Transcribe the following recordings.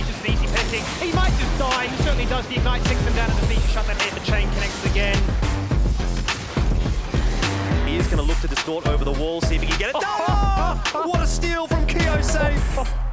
He just easy picking. He might just die. He certainly does. The Ignite sinks him down at the feet. Shut that hit. The chain connects again. He is going to look to distort over the wall, see if he can get it. Oh, oh, what a steal from Keo Safe.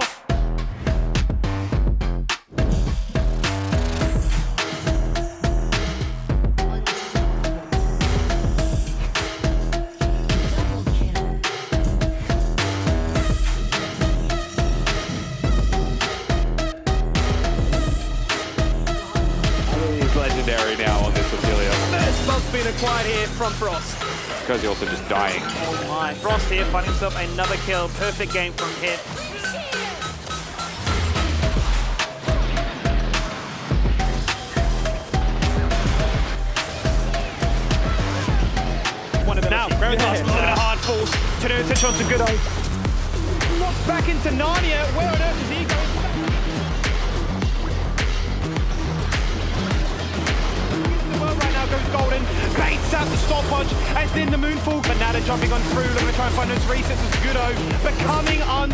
Legendary now on this Ophelia. First bug's been acquired here from Frost. Because he's also just dying. Oh my. Frost here finding himself another kill. Perfect game from him. One of them. Now, Gravitas looking at hard force. Turning attention onto Goodo. Knocked back into Narnia. Where on earth is he going? Baits out the stopwatch as then the moonfall. Banana jumping on through, looking to try and find those resets as unstoppable. A double kill